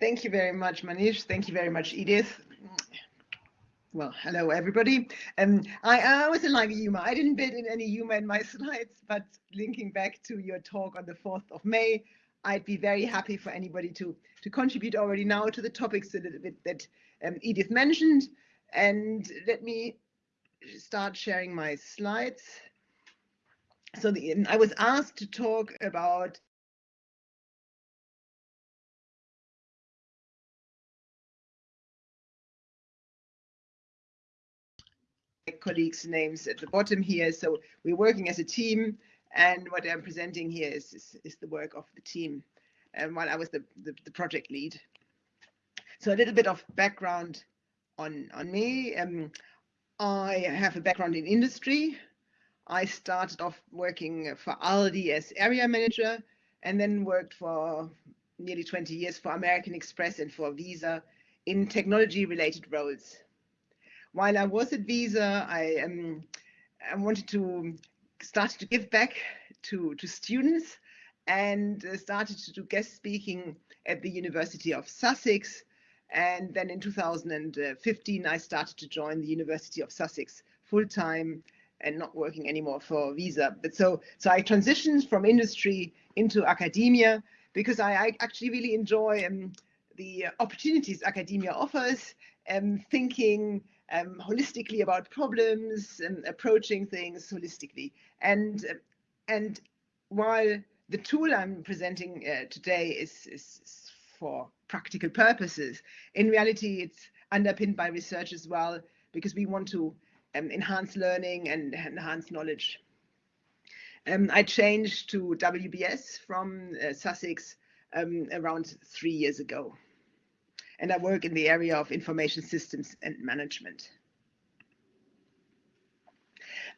Thank you very much, Manish. Thank you very much, Edith. Well, hello, everybody. Um, I, I was in like humor. I didn't bid in any humor in my slides, but linking back to your talk on the 4th of May, I'd be very happy for anybody to, to contribute already now to the topics a little bit that um, Edith mentioned. And let me start sharing my slides. So the, I was asked to talk about colleagues' names at the bottom here. So we're working as a team, and what I'm presenting here is, is, is the work of the team, and while I was the, the, the, project lead. So a little bit of background on, on me. Um, I have a background in industry. I started off working for Aldi as area manager, and then worked for nearly 20 years for American Express and for Visa in technology related roles while I was at Visa, I um, I wanted to start to give back to to students and uh, started to do guest speaking at the University of Sussex. And then in 2015, I started to join the University of Sussex full time and not working anymore for Visa. But so so I transitioned from industry into academia because I, I actually really enjoy um, the opportunities academia offers and um, thinking um, holistically about problems and approaching things holistically. And and while the tool I'm presenting uh, today is, is for practical purposes, in reality it's underpinned by research as well because we want to um, enhance learning and enhance knowledge. Um, I changed to WBS from uh, Sussex um, around three years ago and I work in the area of information systems and management.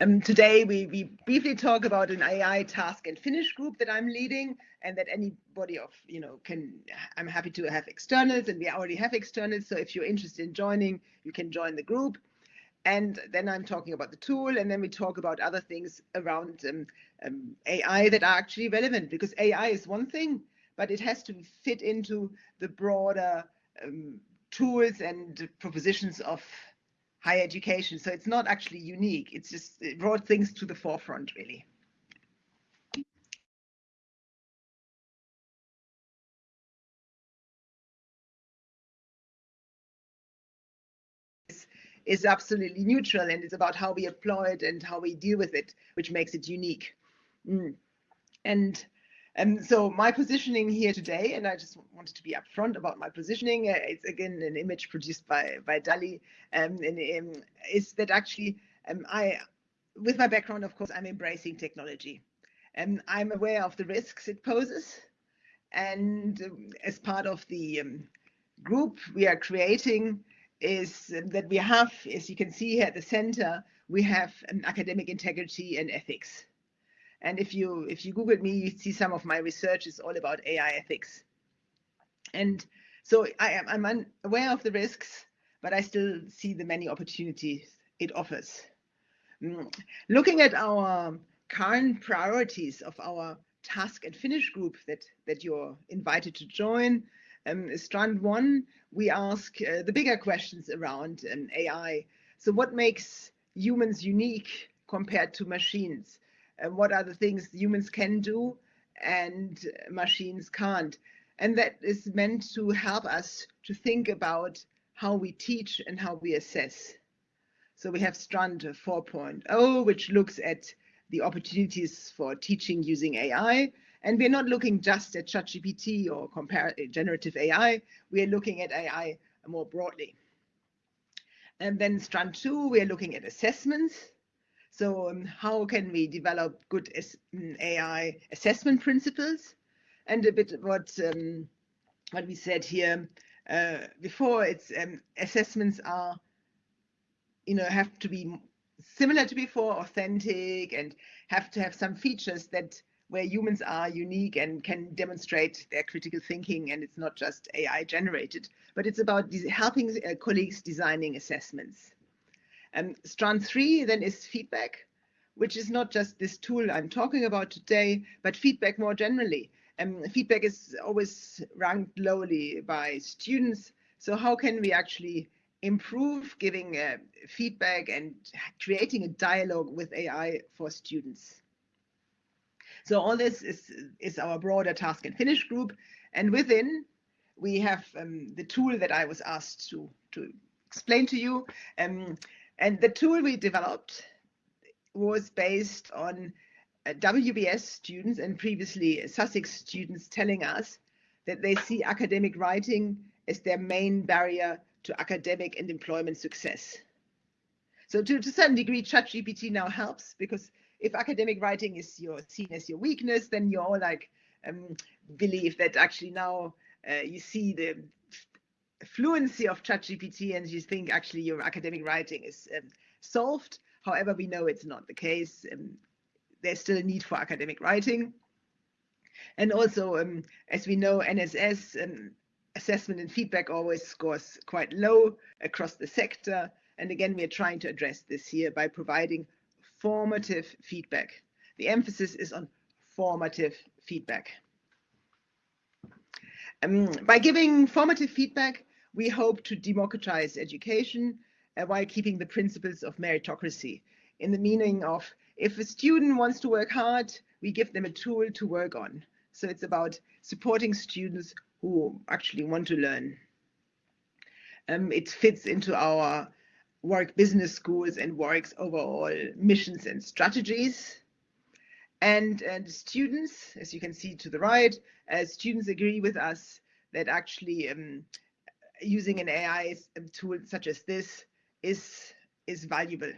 Um, today, we, we briefly talk about an AI task and finish group that I'm leading and that anybody of, you know, can, I'm happy to have externals and we already have externals. So if you're interested in joining, you can join the group. And then I'm talking about the tool and then we talk about other things around um, um, AI that are actually relevant because AI is one thing, but it has to fit into the broader um, tools and propositions of higher education. So it's not actually unique. It's just it brought things to the forefront, really. is absolutely neutral and it's about how we apply it and how we deal with it, which makes it unique. Mm. And and so my positioning here today, and I just wanted to be upfront about my positioning. Uh, it's again an image produced by by DALL-E, um, and um, is that actually um, I, with my background, of course, I'm embracing technology, and I'm aware of the risks it poses, and um, as part of the um, group we are creating is that we have, as you can see here at the center, we have an academic integrity and ethics. And if you if you Google me, you see some of my research is all about AI ethics. And so I am I'm aware of the risks, but I still see the many opportunities it offers. Mm. Looking at our current priorities of our task and finish group that that you're invited to join, um, strand one, we ask uh, the bigger questions around um, AI. So what makes humans unique compared to machines? What are the things humans can do and machines can't. And that is meant to help us to think about how we teach and how we assess. So we have Strand 4.0, which looks at the opportunities for teaching using AI. And we're not looking just at ChatGPT or generative AI. We are looking at AI more broadly. And then Strand 2, we're looking at assessments. So um, how can we develop good mm, AI assessment principles? And a bit what um, what we said here uh, before, it's um, assessments are, you know, have to be similar to before, authentic, and have to have some features that where humans are unique and can demonstrate their critical thinking and it's not just AI generated, but it's about helping uh, colleagues designing assessments. Um, strand three then is feedback, which is not just this tool I'm talking about today, but feedback more generally. um, feedback is always ranked lowly by students. So how can we actually improve giving uh, feedback and creating a dialogue with AI for students? So all this is, is our broader task and finish group. And within, we have um, the tool that I was asked to, to explain to you. Um, and the tool we developed was based on uh, WBS students and previously Sussex students telling us that they see academic writing as their main barrier to academic and employment success. So to, to certain degree, ChatGPT now helps because if academic writing is your seen as your weakness, then you all like um, believe that actually now uh, you see the fluency of ChatGPT and you think actually your academic writing is um, solved. However, we know it's not the case. Um, there's still a need for academic writing. And also, um, as we know, NSS um, assessment and feedback always scores quite low across the sector. And again, we are trying to address this here by providing formative feedback. The emphasis is on formative feedback. Um, by giving formative feedback, we hope to democratize education uh, while keeping the principles of meritocracy in the meaning of if a student wants to Warwick hard, we give them a tool to work on. So it's about supporting students who actually want to learn. Um, it fits into our work business schools and Warwick's overall missions and strategies. And, and students, as you can see to the right, uh, students agree with us that actually um, using an AI tool such as this is, is valuable.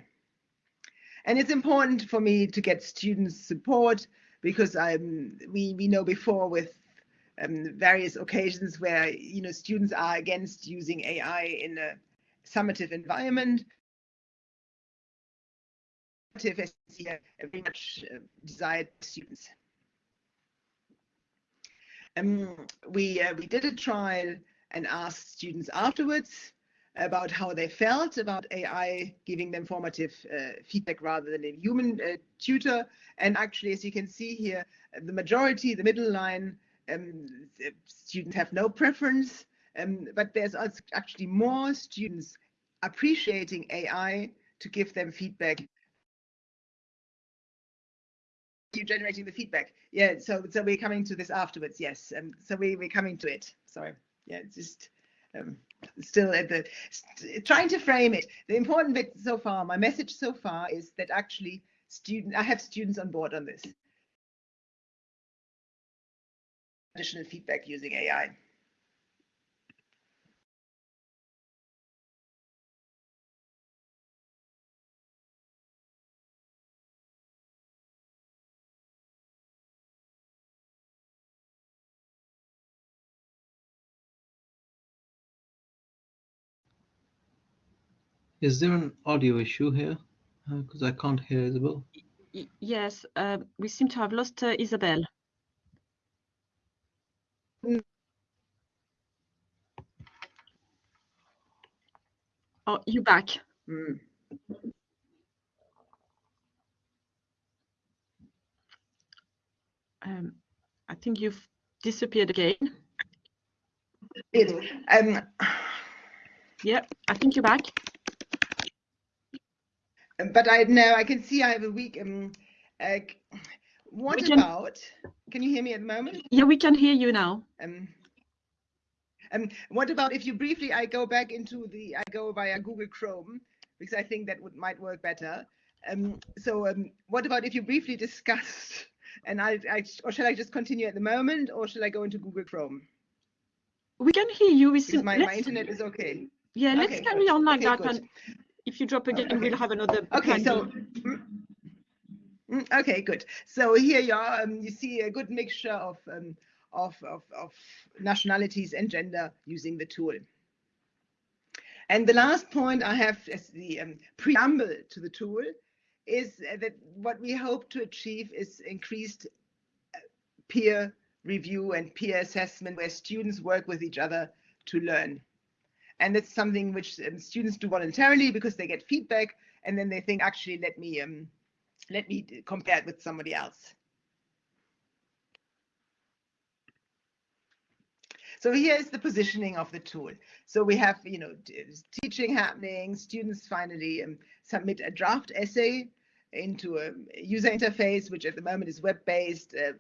And it's important for me to get students support because um, we, we know before with um, various occasions where you know students are against using AI in a summative environment. Very much uh, desired students. Um, we uh, we did a trial and asked students afterwards about how they felt about AI giving them formative uh, feedback rather than a human uh, tutor. And actually, as you can see here, the majority, the middle line, um, students have no preference, um, but there's actually more students appreciating AI to give them feedback. You generating the feedback, yeah. So, so we're coming to this afterwards. Yes, um, so we we're coming to it. Sorry, yeah, just um, still at the trying to frame it. The important bit so far, my message so far is that actually student, I have students on board on this. Additional feedback using AI. Is there an audio issue here? Because uh, I can't hear Isabel. Y yes, uh, we seem to have lost uh, Isabel. Oh, you back. Mm. Um, I think you've disappeared again. It, um, yeah, I think you're back but I know I can see I have a weak. Um, uh, what can, about? Can you hear me at the moment? Yeah, we can hear you now. Um, um, what about if you briefly? I go back into the. I go via Google Chrome because I think that would might work better. Um, so um, what about if you briefly discussed? And I, I, or shall I just continue at the moment, or shall I go into Google Chrome? We can hear you. We see, my, my internet is okay. Yeah, let's carry on like okay, that. Good. And if you drop again, okay. we'll have another. Okay, so. Mm, mm, okay, good. So here you are. Um, you see a good mixture of, um, of, of, of nationalities and gender using the tool. And the last point I have as the um, preamble to the tool is that what we hope to achieve is increased uh, peer review and peer assessment where students work with each other to learn. And that's something which um, students do voluntarily because they get feedback and then they think, actually, let me um, let me compare it with somebody else. So here is the positioning of the tool. So we have, you know, teaching happening, students finally um, submit a draft essay into a user interface, which at the moment is web-based uh,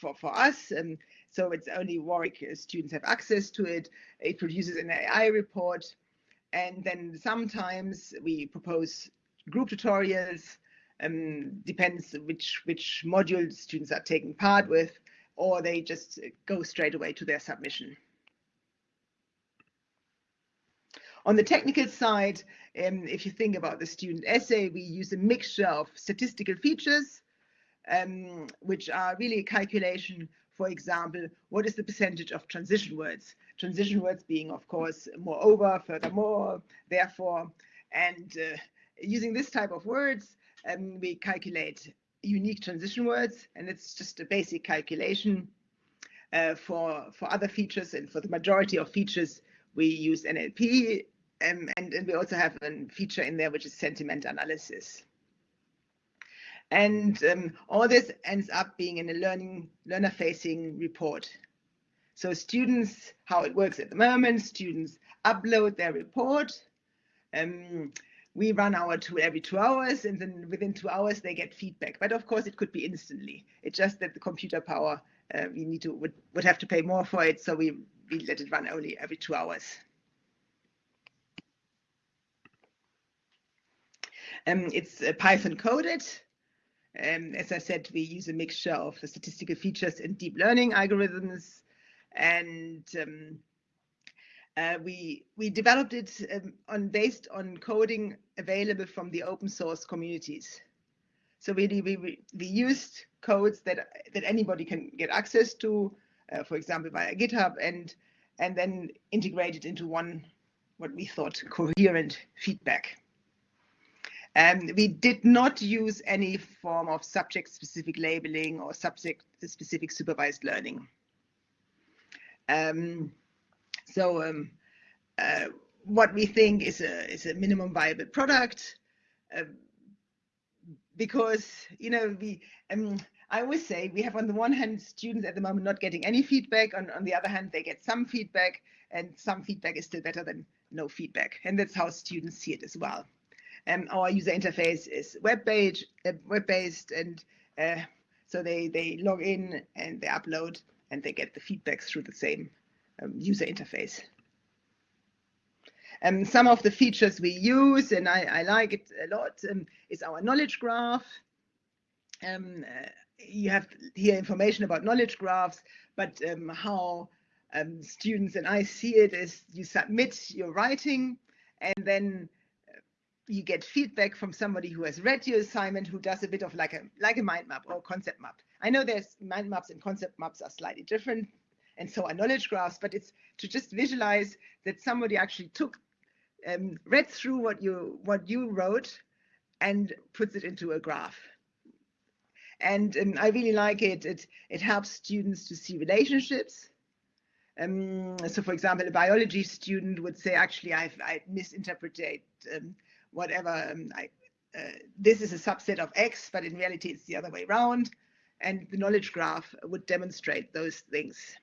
for, for us. Um, so it's only Warwick students have access to it. It produces an AI report. And then sometimes we propose group tutorials, um, depends which, which module students are taking part with, or they just go straight away to their submission. On the technical side, um, if you think about the student essay, we use a mixture of statistical features, um, which are really a calculation for example, what is the percentage of transition words? Transition words being, of course, moreover, furthermore, therefore, and uh, using this type of words, um, we calculate unique transition words, and it's just a basic calculation. Uh, for for other features and for the majority of features, we use NLP, um, and, and we also have a feature in there which is sentiment analysis. And um, all this ends up being in a learning learner facing report. So students, how it works at the moment, students upload their report. Um, we run our tool every two hours and then within two hours they get feedback. But of course it could be instantly. It's just that the computer power, uh, we need to would, would have to pay more for it. So we, we let it run only every two hours. Um, it's uh, Python coded. Um, as I said, we use a mixture of the statistical features and deep learning algorithms, and um, uh, we we developed it um, on based on coding available from the open source communities. So really, we we used codes that that anybody can get access to, uh, for example, via GitHub, and and then integrated into one what we thought coherent feedback. Um, we did not use any form of subject-specific labeling or subject-specific supervised learning. Um, so um, uh, what we think is a is a minimum viable product, uh, because you know we um, I always say we have on the one hand students at the moment not getting any feedback, on on the other hand they get some feedback, and some feedback is still better than no feedback, and that's how students see it as well. Um, our user interface is web-based, uh, web-based, and uh, so they they log in and they upload and they get the feedback through the same um, user interface. Um, some of the features we use, and I, I like it a lot, um, is our knowledge graph. Um, uh, you have here information about knowledge graphs, but um, how um, students and I see it is you submit your writing, and then you get feedback from somebody who has read your assignment, who does a bit of like a like a mind map or concept map. I know there's mind maps and concept maps are slightly different, and so are knowledge graphs. But it's to just visualize that somebody actually took, um, read through what you what you wrote, and puts it into a graph. And um, I really like it. It it helps students to see relationships. Um, so, for example, a biology student would say, actually, I've I misinterpreted. Um, whatever. Um, I, uh, this is a subset of X, but in reality it's the other way around. And the knowledge graph would demonstrate those things.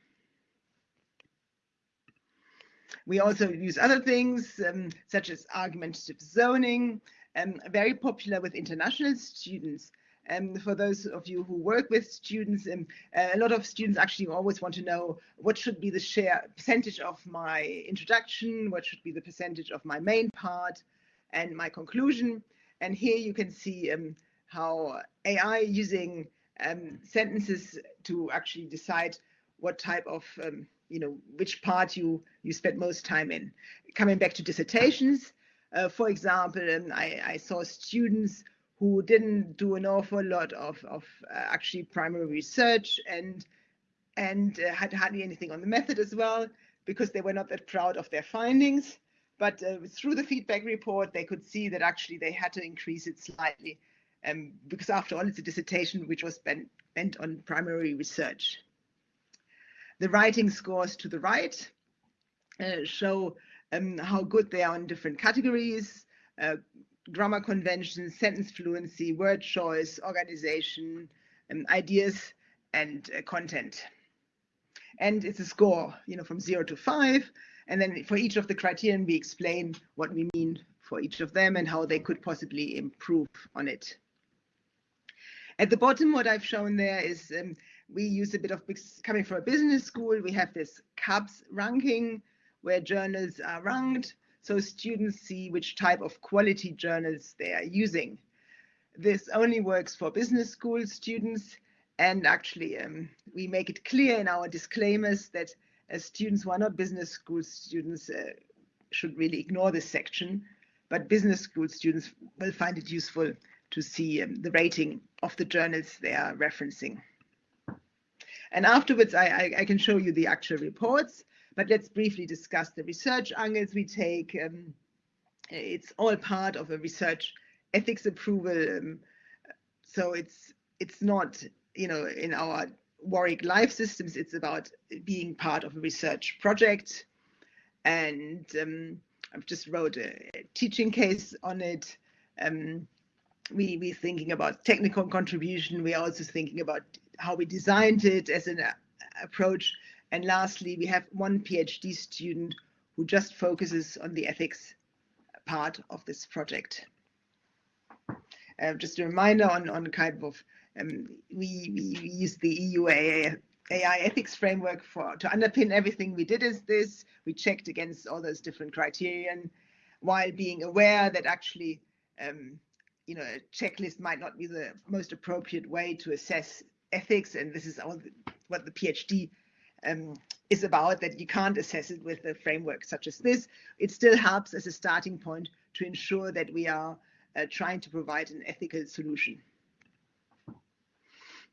We also use other things um, such as argumentative zoning, um, very popular with international students. And um, for those of you who work with students, um, a lot of students actually always want to know what should be the share percentage of my introduction, what should be the percentage of my main part, and my conclusion. And here you can see um, how AI using um, sentences to actually decide what type of, um, you know, which part you, you spend most time in. Coming back to dissertations, uh, for example, um, I, I, saw students who didn't do an awful lot of, of uh, actually primary research and and uh, had hardly anything on the method as well because they were not that proud of their findings. But uh, through the feedback report, they could see that actually they had to increase it slightly um, because after all, it's a dissertation which was bent, bent on primary research. The writing scores to the right uh, show um, how good they are in different categories, uh, grammar conventions, sentence fluency, word choice, organization, um, ideas, and uh, content. and it's a score, you know, from zero to five. And then for each of the criterion, we explain what we mean for each of them and how they could possibly improve on it. At the bottom, what I've shown there is um, we use a bit of coming from a business school. We have this CABS ranking where journals are ranked so students see which type of quality journals they are using. This only works for business school students and actually um, we make it clear in our disclaimers that as students who are not business school students uh, should really ignore this section, but business school students will find it useful to see um, the rating of the journals they are referencing. And afterwards, I, I, I, can show you the actual reports, but let's briefly discuss the research angles we take. Um, it's all part of a research ethics approval. Um, so it's it's not, you know, in our Warwick Life Systems, it's about being part of a research project. And um, I've just wrote a, teaching case on it. Um, we we thinking about technical contribution. We're also thinking about how we designed it as an uh, approach. And lastly, we have one PhD student who just focuses on the ethics part of this project. Uh, just a reminder on, on kind of, um, we, we use the EU AI, AI ethics framework for to underpin everything we did is this. We checked against all those different criterion while being aware that actually um, you know, a checklist might not be the most appropriate way to assess ethics, and this is all the, what the PhD um, is about, that you can't assess it with a framework such as this. It still helps as a starting point to ensure that we are uh, trying to provide an ethical solution.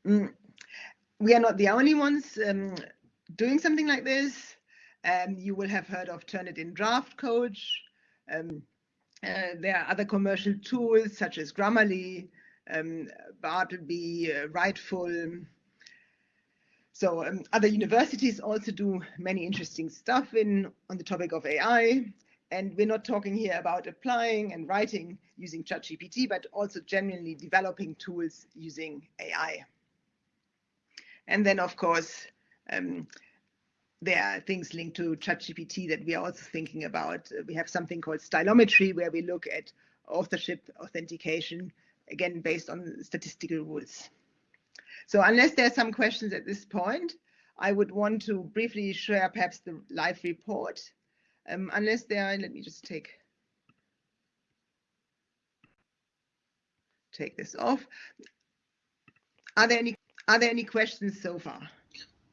Mm. We are not the only ones um, doing something like this. Um, you will have heard of Turnitin Draft Coach. Um, uh, there are other commercial tools such as Grammarly, um, Bartleby, uh, Writefull. So um, other universities also do many interesting stuff in on the topic of AI. And we're not talking here about applying and writing using ChatGPT, but also genuinely developing tools using AI. And then, of course, um, there are things linked to ChatGPT that we are also thinking about. We have something called stylometry, where we look at authorship authentication, again, based on statistical rules. So unless there are some questions at this point, I would want to briefly share perhaps the live report. Um, unless there are, let me just take take this off. Are there any are there any questions so far?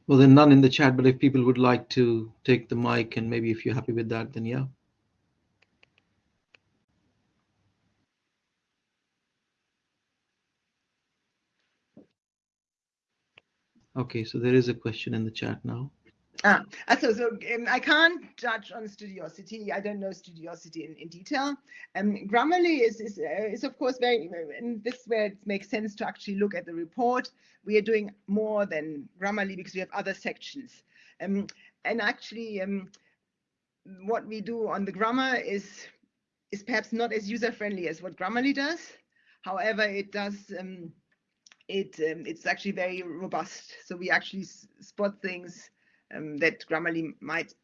Well, then none in the chat, but if people would like to take the mic and maybe if you're happy with that, then yeah. Okay, so there is a question in the chat now. Ah, so, so um, I can't judge on Studiosity. I don't know Studiosity in, in detail. Um, Grammarly is is, uh, is of course very, and this is where it makes sense to actually look at the report. We are doing more than Grammarly because we have other sections. Um, and actually, um, what we do on the grammar is is perhaps not as user friendly as what Grammarly does. However, it does. Um, it um, it's actually very robust. So we actually spot things um, that Grammarly might,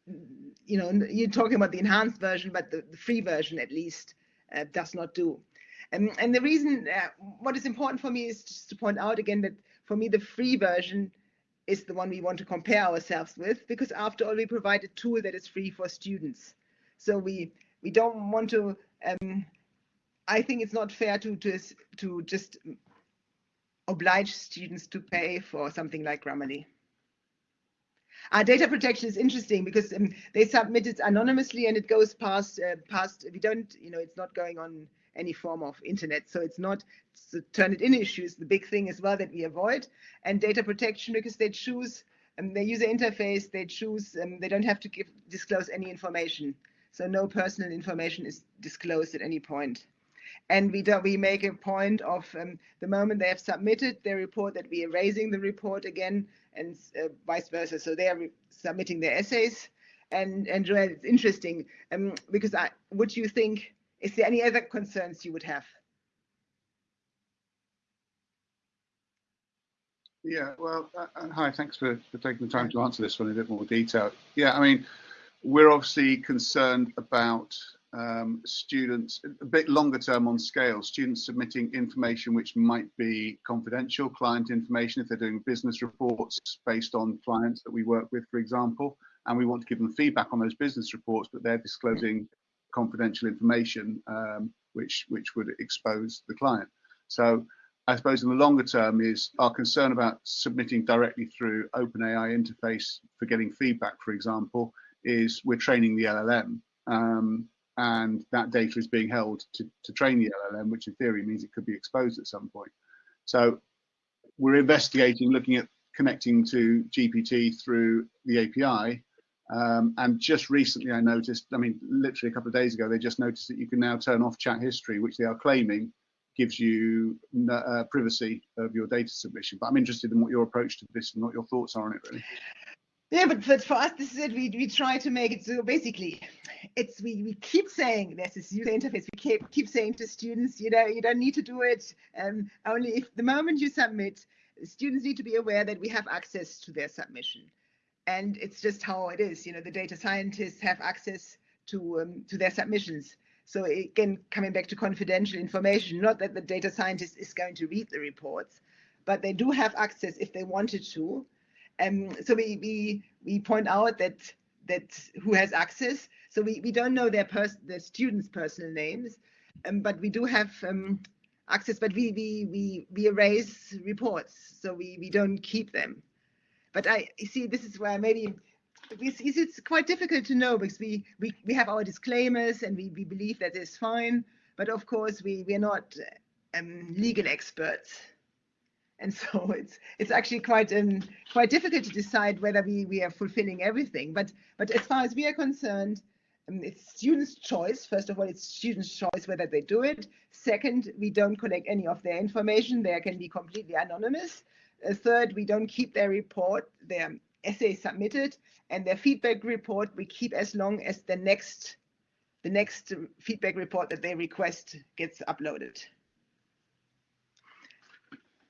you know, you're talking about the enhanced version, but the, the free version at least uh, does not do. Um, and the reason, uh, what is important for me is just to point out again that for me, the free version is the one we want to compare ourselves with, because after all, we provide a tool that is free for students. So we we don't want to. Um, I think it's not fair to to to just oblige students to pay for something like Grammarly. Uh, data protection is interesting because um, they submit it anonymously and it goes past uh, past. We don't, you know, it's not going on any form of internet, so it's not so Turnitin issues. The big thing as well that we avoid and data protection because they choose um, their user interface. They choose. Um, they don't have to give disclose any information, so no personal information is disclosed at any point. point and we don't, we make a point of um, the moment they have submitted their report that we are raising the report again and uh, vice versa. So they are submitting their essays. And and Joel, it's interesting um, because I would you think is there any other concerns you would have? Yeah, well, uh, uh, hi, thanks for, for taking the time to answer this one in a bit more detail. Yeah, I mean, we're obviously concerned about um, students, a bit longer term on scale, students submitting information which might be confidential, client information if they're doing business reports based on clients that we work with, for example, and we want to give them feedback on those business reports, but they're disclosing confidential information um, which, which would expose the client. So I suppose in the longer term is our concern about submitting directly through OpenAI interface for getting feedback, for example, is we're training the LLM. Um, and that data is being held to, to train the LLM, which in theory means it could be exposed at some point. So we're investigating, looking at connecting to GPT through the API. Um, and just recently I noticed, I mean, literally a couple of days ago, they just noticed that you can now turn off chat history, which they are claiming gives you uh, privacy of your data submission. But I'm interested in what your approach to this and what your thoughts are on it, really. Yeah, but, but for us, this is it. We, we try to make it so basically, it's we, we keep saying there's this user interface. We keep keep saying to students, you know, you don't need to do it. Um, only if the moment you submit, students need to be aware that we have access to their submission, and it's just how it is. You know, the data scientists have access to um, to their submissions. So again, coming back to confidential information, not that the data scientist is going to read the reports, but they do have access if they wanted to um, so we, we we point out that that who has access. So we, we don't know their the students' personal names, um, but we do have um, access. But we we we we erase reports, so we we don't keep them. But I see this is where maybe it's quite difficult to know because we we we have our disclaimers and we we believe that is fine. But of course we we are not um, legal experts and so it's it's actually quite um, quite difficult to decide whether we we are fulfilling everything. But but as far as we are concerned, um, it's students' choice. First of all, it's students' choice whether they do it. Second, we don't collect any of their information. They can be completely anonymous. Uh, third, we don't keep their report, their essay submitted, and their feedback report we keep as long as the next the next feedback report that they request gets uploaded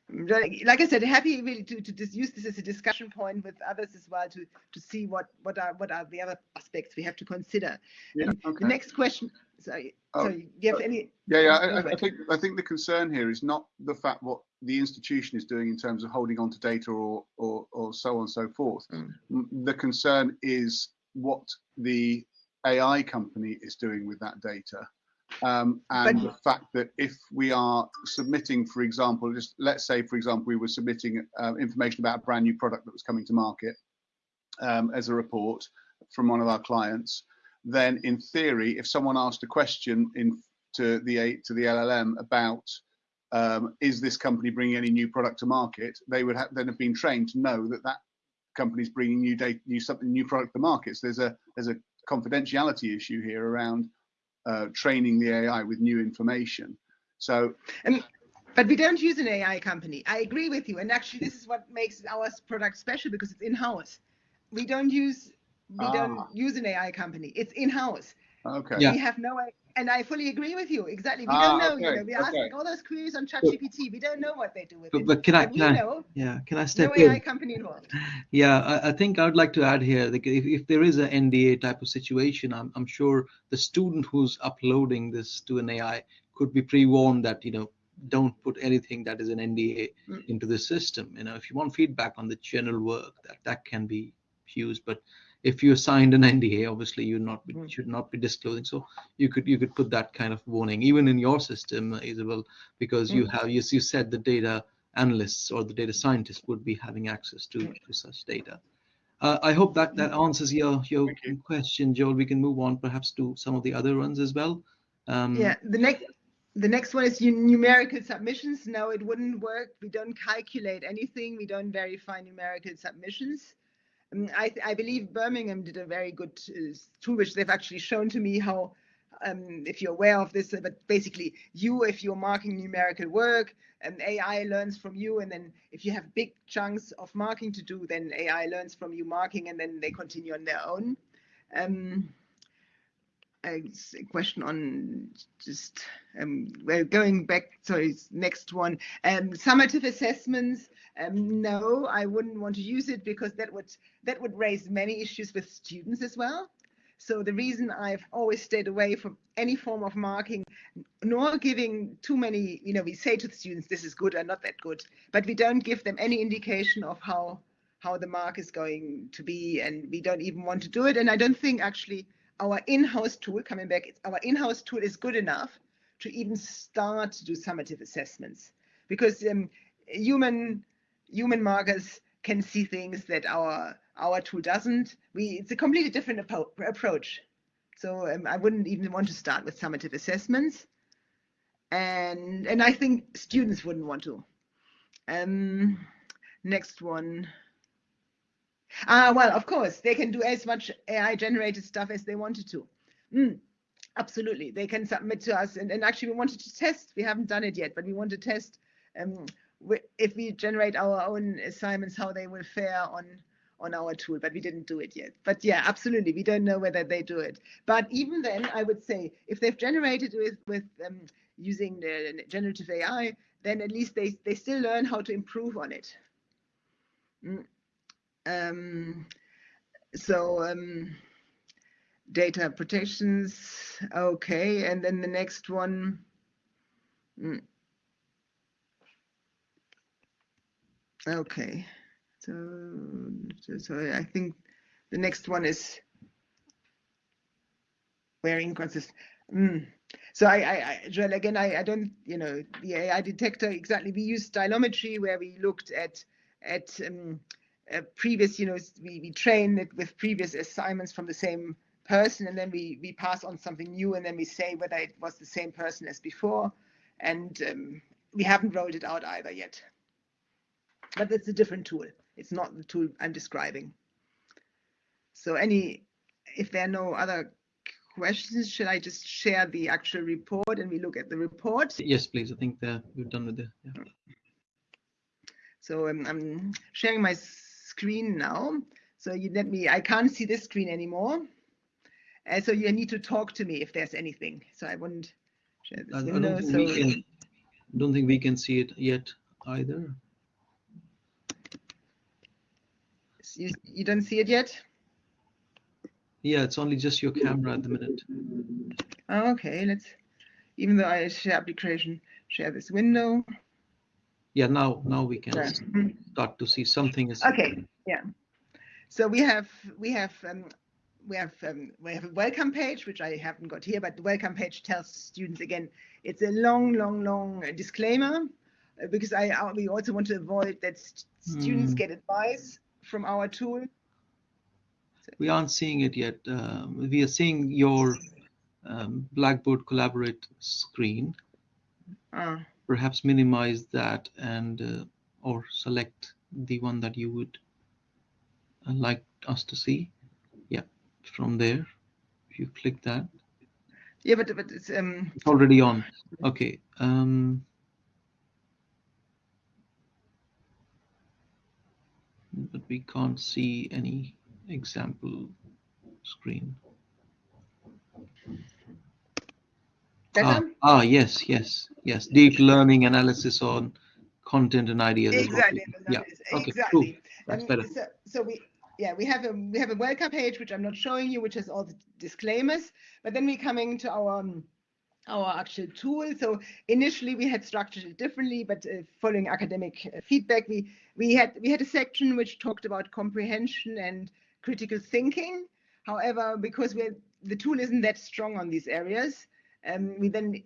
like I said, happy really to, to just use this as a discussion point with others as well to to see what what are what are the other aspects we have to consider. Yeah, okay. The next question. Sorry, oh, sorry, do you have any? Yeah, yeah. I, I, think I think the concern here is not the fact what the institution is doing in terms of holding on to data or or or so on and so forth. Mm. The concern is what the AI company is doing with that data um, and but, the fact that if we are submitting, for example, just let's say, for example, we were submitting uh, information about a brand new product that was coming to market um, as a report from one of our clients, then in theory, if someone asked a question in to the to the LLM about um, is this company bringing any new product to market, they would have, then have been trained to know that that company is bringing new data, new something, new product to market. So there's a there's a confidentiality issue here around uh, training the AI with new information. So, and but we don't use an AI company. I agree with you, and actually, this is what makes our product special because it's in-house. We don't use we ah. don't use an AI company. It's in-house. Okay. Yeah. We have no and I fully agree with you. Exactly. We ah, don't know. Okay. You know, we ask okay. all those queries on ChatGPT. We don't know what they do with but, it. But can I? Can I know, yeah. Can I step no in? AI company involved. Yeah, I, I, think I would like to add here. Like if, if there is an NDA type of situation, I'm, I'm sure the student who's uploading this to an AI could be pre-warned that you know don't put anything that is an NDA mm. into the system. You know, if you want feedback on the general work, that that can be used, but if you signed an NDA, obviously you not be, mm. should not be disclosing. So you could you could put that kind of warning even in your system, Isabel, because you have you, you said the data analysts or the data scientists would be having access to, mm. to such data. Uh, I hope that that answers your your you. question, Joel. We can move on perhaps to some of the other ones as well. Um, yeah, the next the next one is numerical submissions. No, it wouldn't work. We don't calculate anything. We don't verify numerical submissions. Um, I, I, believe Birmingham did a very good uh, tool, which they've actually shown to me how, um, if you're aware of this, uh, but basically you, if you're marking numerical work, um, AI learns from you, and then if you have big chunks of marking to do, then AI learns from you marking, and then they continue on their own. Um, a question on just um, well going back sorry next one. Um, summative assessments um, no I wouldn't want to use it because that would that would raise many issues with students as well. So the reason I've always stayed away from any form of marking nor giving too many you know we say to the students this is good or not that good but we don't give them any indication of how how the mark is going to be and we don't even want to do it. And I don't think actually our in-house tool, coming back, our in-house tool is good enough to even start to do summative assessments because um, human human markers can see things that our our tool doesn't. We it's a completely different approach. So um, I wouldn't even want to start with summative assessments, and and I think students wouldn't want to. Um, next one. Ah, well, of course, they can do as much AI generated stuff as they wanted to. Mm, absolutely. They can submit to us. And, and actually, we wanted to test. We haven't done it yet, but we want to test um, if we generate our own assignments, how they will fare on on our tool, but we didn't do it yet. But yeah, absolutely, we don't know whether they do it. But even then, I would say if they've generated with with um, using the generative AI, then at least they they still learn how to improve on it. Mm. Um, so um, data protections, okay, and then the next one. Mm. Okay, so, so, I think the next one is where inconsistent. Mm. So I, I, I, Joel, again, I, I don't, you know, the AI detector exactly. We use stylometry where we looked at at um, uh, previous, you know, we, we train it with previous assignments from the same person and then we, we pass on something new and then we say whether it was the same person as before. And um, we haven't rolled it out either yet. But it's a different tool. It's not the tool I'm describing. So any, if there are no other questions, should I just share the actual report and we look at the report? Yes, please. I think that we're done with it. Yeah. So um, I'm sharing my screen now. So you let me, I can't see this screen anymore. And so you need to talk to me if there's anything. So I wouldn't share this I, window. I don't, so, can, don't think we can see it yet either. You, you don't see it yet? Yeah, it's only just your camera at the minute. Oh, okay, let's, even though I share application, share this window yeah now now we can start to see something is okay yeah. So we have we have um, we have um, we have a welcome page which I haven't got here but the welcome page tells students again it's a long long long disclaimer uh, because I we also want to avoid that st students mm. get advice from our tool. So. we aren't seeing it yet um, we are seeing your um, blackboard collaborate screen. Uh perhaps minimize that and uh, or select the one that you would uh, like us to see? Yeah from there if you click that. Yeah but, but it's um it's already on. Okay um but we can't see any example screen Ah, ah, yes, yes, yes. Deep learning analysis on content and ideas. Exactly. Yeah. Okay. Exactly. Cool. That's better. So, so we yeah we have a we have a welcome page which I'm not showing you, which has all the disclaimers. But then we're coming to our um, our actual tool. So initially we had structured it differently, but uh, following academic uh, feedback, we we had we had a section which talked about comprehension and critical thinking. However, because we the tool isn't that strong on these areas, um, we then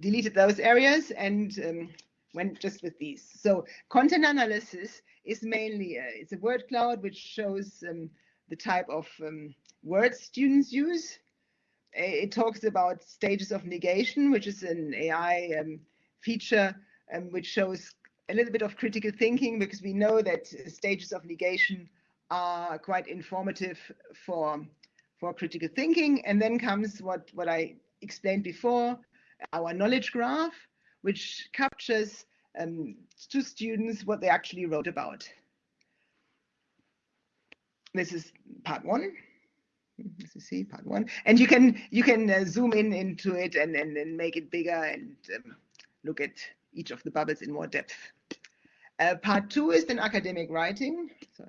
deleted those areas and um, went just with these. So content analysis is mainly, a, it's a word cloud which shows um, the type of um, words students use. It talks about stages of negation, which is an AI um, feature um, which shows a little bit of critical thinking because we know that stages of negation are quite informative for for critical thinking. And then comes what what I explained before, our knowledge graph, which captures um, to students what they actually wrote about. This is part one. As you see, part one, and you can you can uh, zoom in into it and and, and make it bigger and um, look at each of the bubbles in more depth. Uh, part two is then academic writing. So.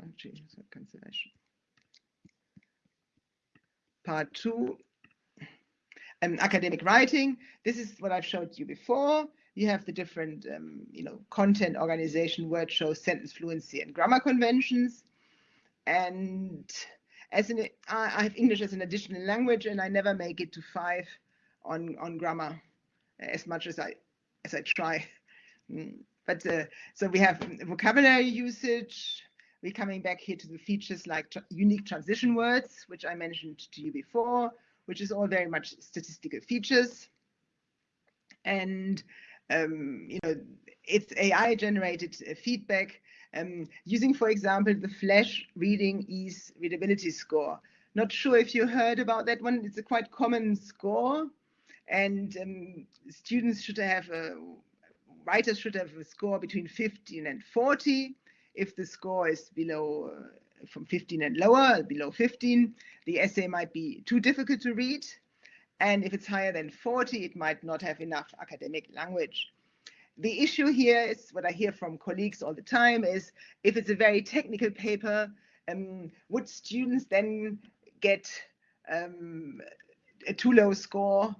Part two, um, academic writing. This is what I've showed you before. You have the different, um, you know, content organization, word show, sentence fluency, and grammar conventions. And as an, I have English as an additional language, and I never make it to five on on grammar, as much as I as I try. Mm. But uh, so we have vocabulary usage. We're coming back here to the features like unique transition words, which I mentioned to you before, which is all very much statistical features. And um, you know, it's AI generated uh, feedback um, using, for example, the Flesch Reading Ease Readability Score. Not sure if you heard about that one. It's a quite common score, and um, students should have a writers should have a score between 15 and 40. If the score is below uh, from 15 and lower, below 15, the essay might be too difficult to read. And if it's higher than 40, it might not have enough academic language. The issue here is what I hear from colleagues all the time is if it's a very technical paper, um, would students then get um, a too low score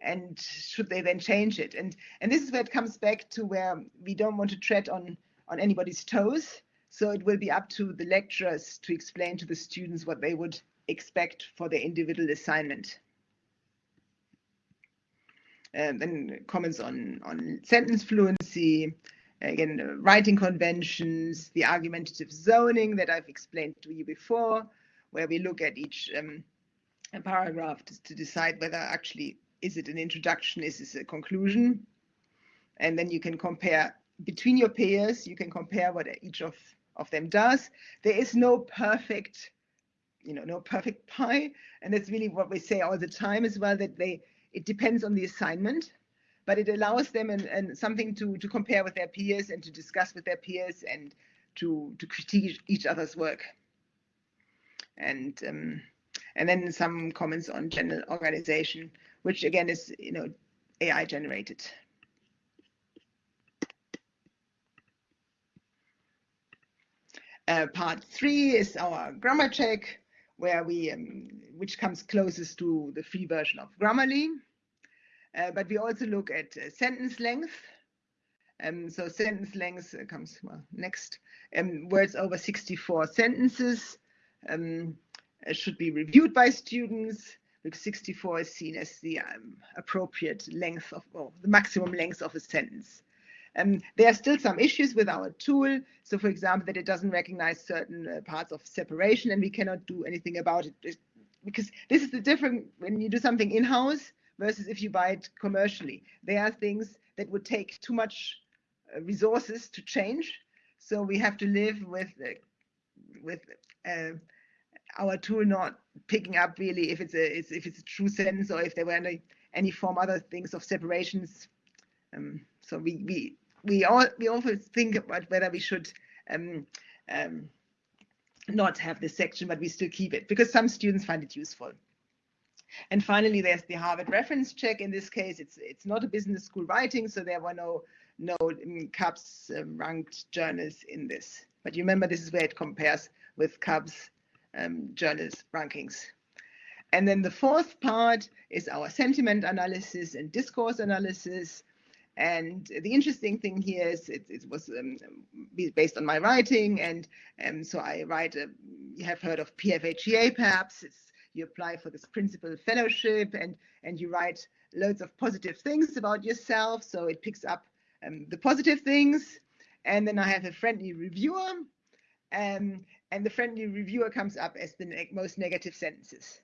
and should they then change it? And and this is where it comes back to where we don't want to tread on on anybody's toes. So it will be up to the lecturers to explain to the students what they would expect for their individual assignment. And then comments on on sentence fluency, again uh, writing conventions, the argumentative zoning that I've explained to you before, where we look at each um, paragraph to, to decide whether actually is it an introduction? Is this a conclusion? And then you can compare between your peers, you can compare what each of, of them does. There is no perfect, you know, no perfect pie. And that's really what we say all the time as well, that they it depends on the assignment, but it allows them and, and something to, to compare with their peers and to discuss with their peers and to, to critique each other's work. And um, and then some comments on general organization which again is you know AI generated. Uh, part three is our grammar check, where we um, which comes closest to the free version of Grammarly. Uh, but we also look at uh, sentence length. Um, so sentence length comes well, next. Um, words over 64 sentences um, should be reviewed by students. 64 is seen as the um, appropriate length of, or the maximum length of a sentence. Um, there are still some issues with our tool. So for example, that it doesn't recognize certain uh, parts of separation and we cannot do anything about it because this is the difference when you do something in-house versus if you buy it commercially. There are things that would take too much uh, resources to change. So we have to live with, uh, with uh, our tool not picking up really if it's a if it's a true sentence or if there were any any form other things of separations. Um, so we we we all we always think about whether we should um, um, not have this section, but we still keep it because some students find it useful. And finally, there's the Harvard reference check. In this case, it's it's not a business school writing, so there were no no um, CABS um, ranked journals in this. But you remember, this is where it compares with CABS um, journals rankings. And then the fourth part is our sentiment analysis and discourse analysis. And the interesting thing here is it, it was um, based on my writing. And um, so I write, a, you have heard of PFHEA perhaps. It's, you apply for this principal fellowship and, and you write loads of positive things about yourself. So it picks up um, the positive things. And then I have a friendly reviewer. Um, and the friendly reviewer comes up as the ne most negative sentences.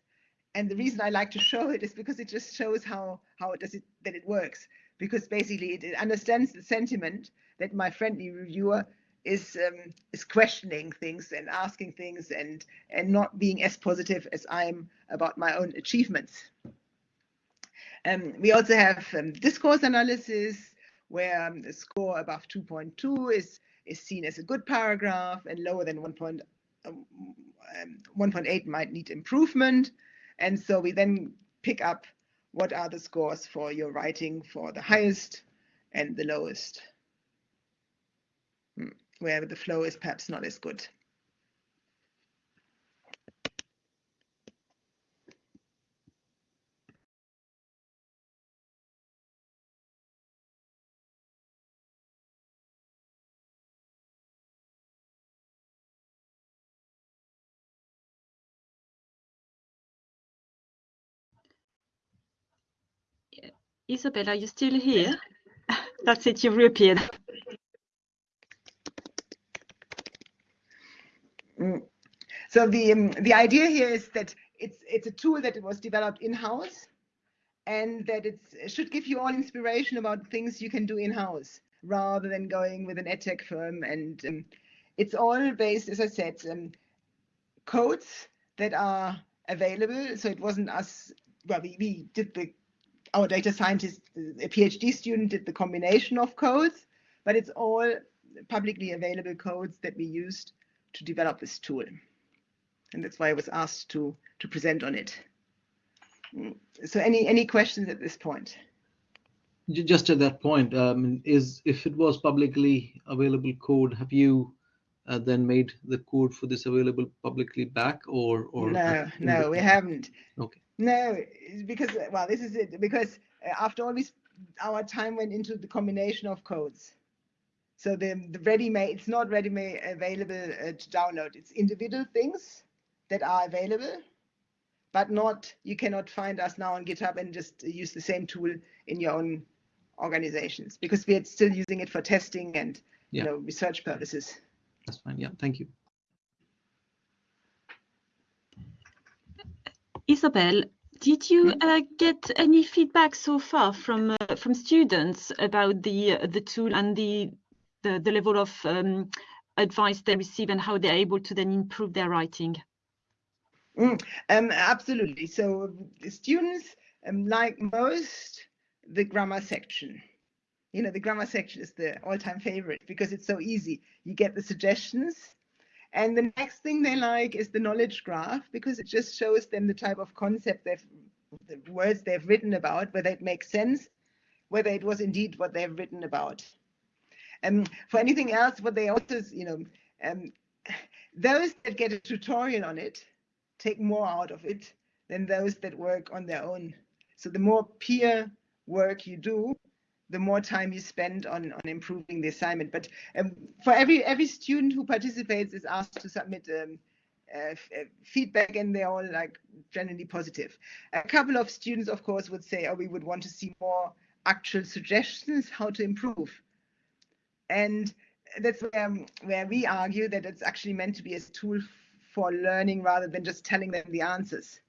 And the reason I like to show it is because it just shows how how does it that it works. Because basically it, it understands the sentiment that my friendly reviewer is um, is questioning things and asking things and and not being as positive as I'm about my own achievements. Um, we also have um, discourse analysis where um, the score above 2.2 is is seen as a good paragraph and lower than 1.8 um, um, might need improvement. And so we then pick up what are the scores for your writing for the highest and the lowest, hmm, where the flow is perhaps not as good. Isabel, are you still here? That's it, you've reappeared. Mm. So the um, the idea here is that it's it's a tool that was developed in house, and that it should give you all inspiration about things you can do in house rather than going with an edtech firm. And um, it's all based, as I said, um, codes that are available. So it wasn't us. Well, we, we did the our data scientist, a PhD student, did the combination of codes, but it's all publicly available codes that we used to develop this tool. And that's why I was asked to, to present on it. Mm, so any, any questions at this point? Just at that point, um, is if it was publicly available code, have you uh, then made the code for this available publicly back or? or no, no, we haven't. Okay. No, because well, this is it. Because uh, after all, we our time went into the combination of codes. So the the ready-made, it's not ready-made available uh, to download. It's individual things that are available, but not you cannot find us now on GitHub and just use the same tool in your own organizations because we're still using it for testing and yeah. you know research purposes. That's fine. Yeah, thank you. Isabel, did you mm-hmm. uh, get any feedback so far from uh, from students about the uh, the tool and the the, the level of um, advice they receive and how they're able to then improve their writing? Mm, um, absolutely. So students um, like most the grammar section. You know, the grammar section is the all-time favorite because it's so easy. You get the suggestions and the next thing they like is the knowledge graph because it just shows them the type of concept they've, the words they've written about, whether it makes sense, whether it was indeed what they've written about. Um, for anything else, what they also, you know, um, those that get a tutorial on it take more out of it than those that work on their own. So the more peer work you do, the more time you spend on, on improving the assignment. But um, for every every student who participates is asked to submit um, uh, feedback and they're all like generally positive. A couple of students, of course, would say, oh, we would want to see more actual suggestions how to improve. And that's where, um, where we argue that it's actually meant to be a tool for learning rather than just telling them the answers.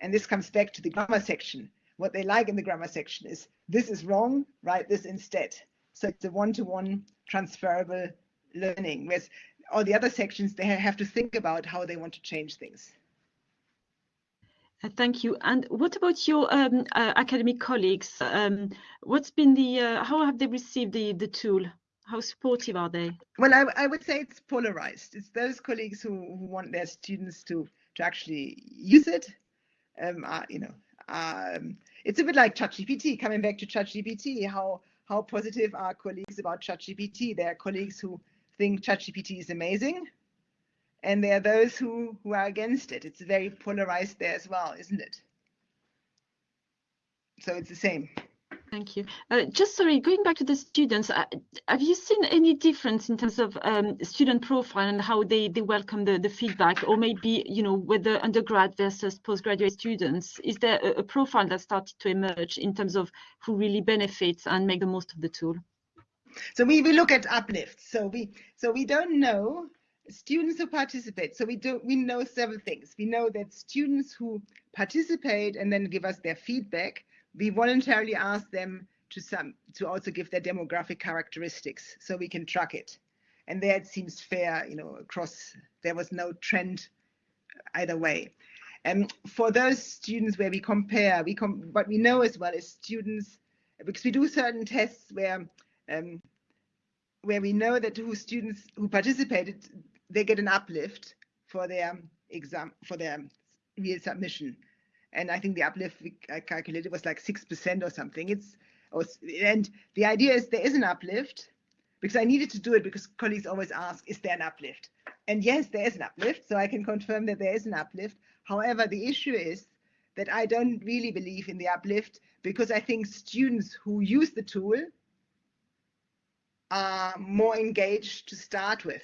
And this comes back to the grammar section what they like in the grammar section is this is wrong, write this instead. So it's a one-to-one transferable learning. Whereas all the other sections, they have to think about how they want to change things. Uh, thank you. And what about your um, uh, academic colleagues? Um, what's been the, uh, how have they received the, the tool? How supportive are they? Well, I, I would say it's polarized. It's those colleagues who, who want their students to, to actually use it, um, are, you know, um, it's a bit like ChatGPT. Coming back to ChatGPT, how how positive are colleagues about ChatGPT? There are colleagues who think ChatGPT is amazing, and there are those who who are against it. It's very polarized there as well, isn't it? So it's the same. Thank you. Uh, just sorry, going back to the students, uh, have you seen any difference in terms of um, student profile and how they, they welcome the, the feedback or maybe, you know, whether undergrad versus postgraduate students? Is there a, a profile that started to emerge in terms of who really benefits and make the most of the tool? So we, we look at uplift. So we so we don't know students who participate. So we do we know several things. We know that students who participate and then give us their feedback we voluntarily ask them to some to also give their demographic characteristics so we can track it. And it seems fair, you know, across there was no trend either way. And for those students where we compare, we com what we know as well is students because we do certain tests where um, where we know that who students who participated they get an uplift for their exam for their real submission and I think the uplift I calculated was like six percent or something. It's and the idea is there is an uplift because I needed to do it because colleagues always ask, is there an uplift? And yes, there is an uplift, so I can confirm that there is an uplift. However, the issue is that I don't really believe in the uplift because I think students who use the tool are more engaged to start with.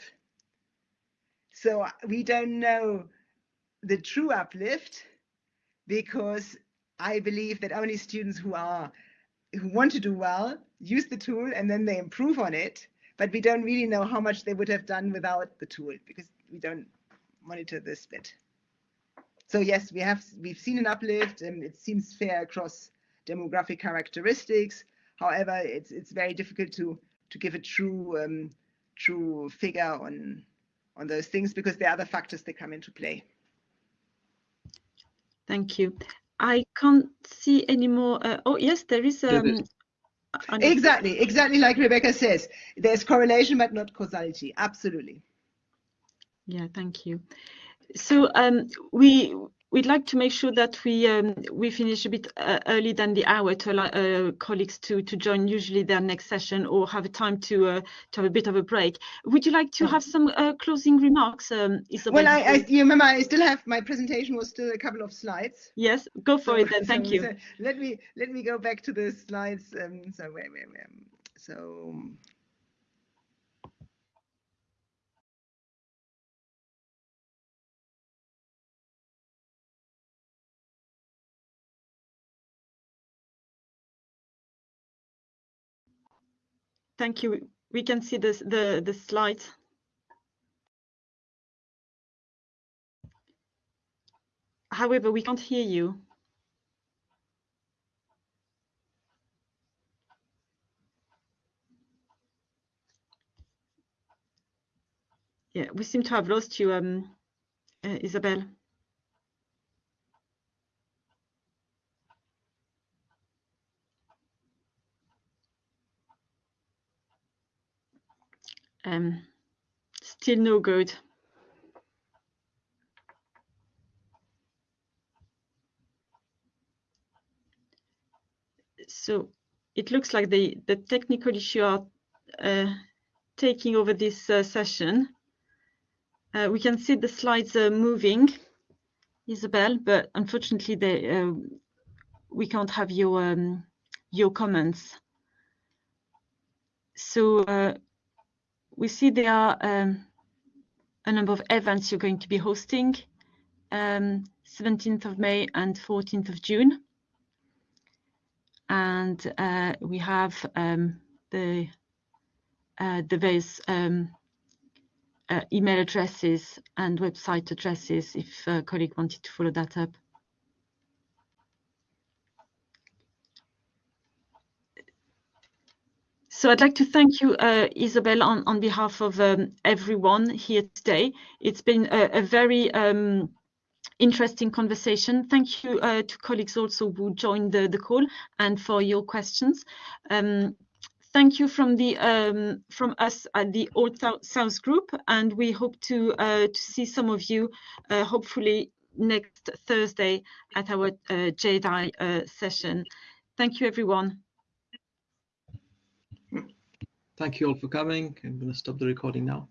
So we don't know the true uplift because I believe that only students who are who want to do well use the tool and then they improve on it but we don't really know how much they would have done without the tool because we don't monitor this bit. So yes we have we've seen an uplift and it seems fair across demographic characteristics. However it's it's very difficult to to give a true um, true figure on on those things because there are other factors that come into play Thank you. I can't see any more. Uh, oh, yes, there is. Um, exactly, exactly like Rebecca says. There's correlation, but not causality. Absolutely. Yeah, thank you. So um, we we'd like to make sure that we um, we finish a bit uh, early than the hour to allow uh, colleagues to to join usually their next session or have a time to uh, to have a bit of a break. Would you like to have some uh, closing remarks, um, Isabel? Well, I, I, you remember I still have my presentation was still a couple of slides. Yes, go for so, it then. Thank so, you. So let me let me go back to the slides. Um, so where where where so. Thank you. We can see this, the, the slides. However, we can't hear you. Yeah, we seem to have lost you, um, uh, Isabel. Um, still no good. So it looks like the, the technical issue are uh, taking over this uh, session. Uh, we can see the slides moving, Isabel, but unfortunately they, uh, we can't have your um, your comments. So uh, we see there are um, a number of events you're going to be hosting, um, 17th of May and 14th of June. And uh, we have um, the, uh, the various um, uh, email addresses and website addresses if a colleague wanted to follow that up. So I'd like to thank you, uh, Isabel, on, on behalf of um, everyone here today. It's been a, a very um, interesting conversation. Thank you uh, to colleagues also who joined the, the call and for your questions. Um, thank you from the um, from us at the Old South Group, and we hope to uh, to see some of you uh, hopefully next Thursday at our uh, JEDI uh, session. Thank you, everyone. Thank you all for coming. I'm going to stop the recording now.